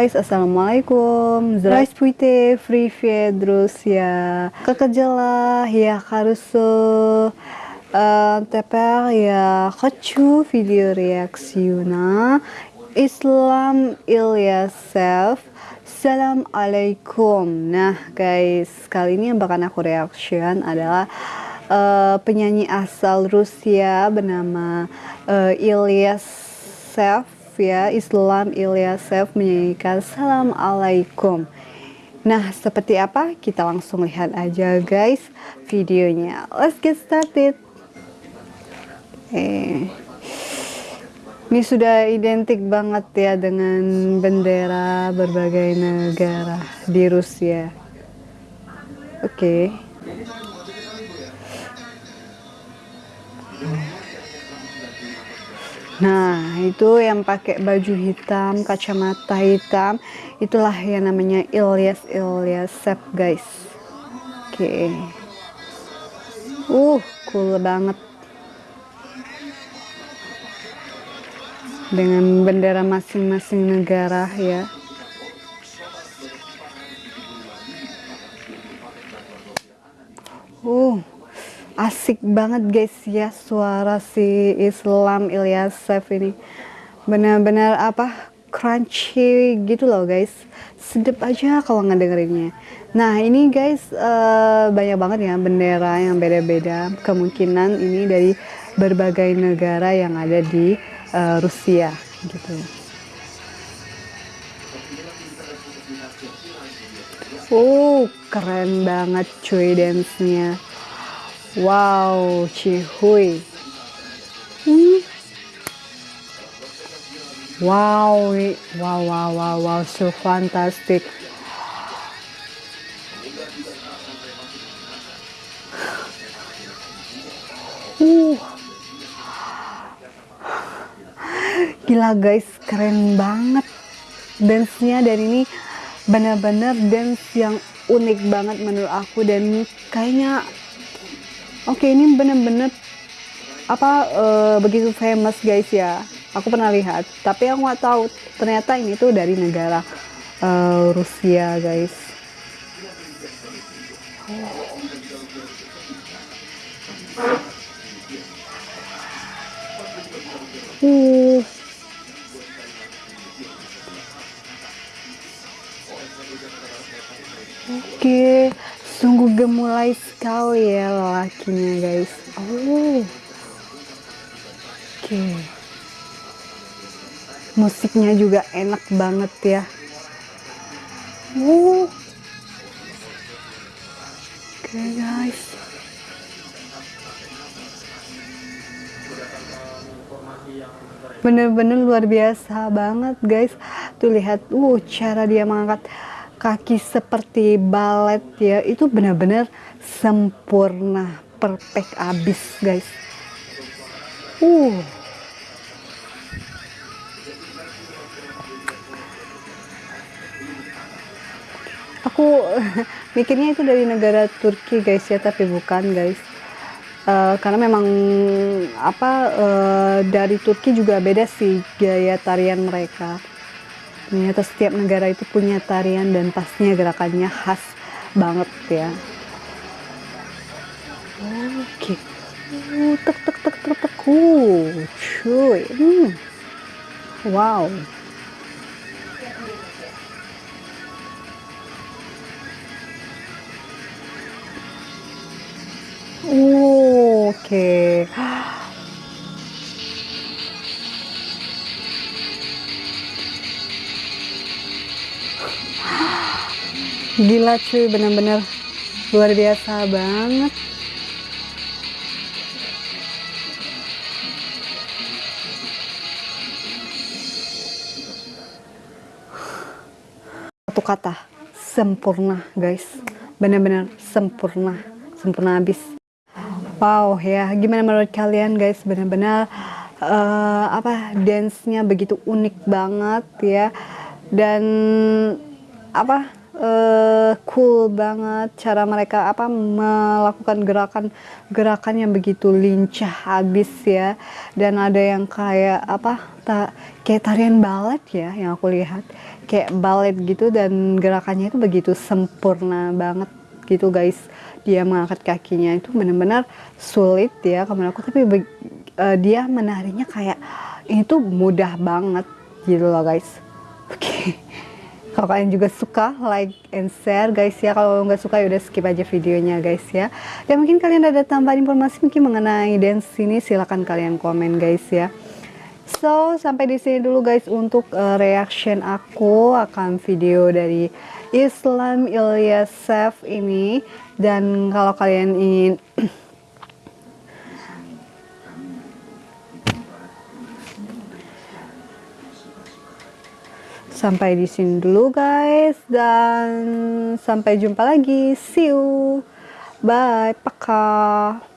Guys, Assalamualaikum. Здравствуйте, привет, друзья. Как дела? Я хорошо. Uh, теперь я хочу видео реакцию на Islam Ilyasef. Assalamualaikum. Nah, guys, kali ini yang bakal aku reaction adalah uh, penyanyi asal Rusia bernama uh, Ilyasef ya Islam Ilyasef menyanyikan Salam Alaikum. Nah seperti apa? Kita langsung lihat aja guys videonya. Let's get started. Eh, Ini sudah identik banget ya dengan bendera berbagai negara di Rusia. Oke. okay. Nah, itu yang pakai baju hitam, kacamata hitam, itulah yang namanya Ilyas Ilyasep, guys. Oke. Okay. Uh, cool banget. Dengan bendera masing-masing negara ya. Uh, asik banget guys ya suara si Islam Ilyasef ini. Benar-benar apa crunchy gitu loh guys. Sedep aja kalau ngedengerinnya. Nah ini guys uh, banyak banget ya bendera yang beda-beda. Kemungkinan ini dari berbagai negara yang ada di uh, Rusia gitu. Oh, keren banget cuy dance-nya. Wow, Cihui. Hmm. Wow, wow, wow, wow, wow, so fantastic. Uh. Gila guys, keren banget dance-nya dan ini benar-benar dance yang unik banget menurut aku dan kayaknya Oke, ini bener-bener apa uh, begitu famous guys ya. Aku pernah lihat, tapi aku nggak tahu ternyata ini tuh dari negara uh, Rusia guys. Uh. Sungguh gemulai sekali ya lelakinya guys. Oh. Oke. Musiknya juga enak banget ya. Oh. Oke guys. Bener-bener luar biasa banget guys. Tuh lihat, uh cara dia mengangkat kaki seperti balet ya itu benar-benar sempurna perfect abis guys. Uh. Aku mikirnya itu dari negara Turki guys ya tapi bukan guys. Uh, karena memang apa uh, dari Turki juga beda sih gaya tarian mereka ternyata setiap negara itu punya tarian dan pastinya gerakannya khas banget ya. Oke. Uh, tek tek tek tek tek uh, cuy. Hmm. wow. Oke. okay. Gila cuy bener-bener luar biasa banget. Satu kata sempurna guys. Bener-bener sempurna sempurna habis. Wow ya gimana menurut kalian guys? Bener-bener uh, apa dance-nya begitu unik banget ya. Dan apa uh, cool banget cara mereka apa melakukan gerakan-gerakan yang begitu lincah habis ya. Dan ada yang kayak apa tak kayak tarian balet ya yang aku lihat. Kayak balet gitu dan gerakannya itu begitu sempurna banget gitu guys. Dia mengangkat kakinya itu benar-benar sulit ya kamar aku tapi uh, dia menarinya kayak ini tuh mudah banget gitu loh guys. Oke. okay. Kalau kalian juga suka like and share guys ya. Kalau nggak suka ya udah skip aja videonya guys ya. Dan mungkin kalian ada tambahan informasi mungkin mengenai dance ini silahkan kalian komen guys ya. So, sampai di sini dulu guys untuk uh, reaction aku akan video dari Islam Ilyasef ini. Dan kalau kalian ingin sampai di sini dulu guys. Dan sampai jumpa lagi. See you. Bye. Pakai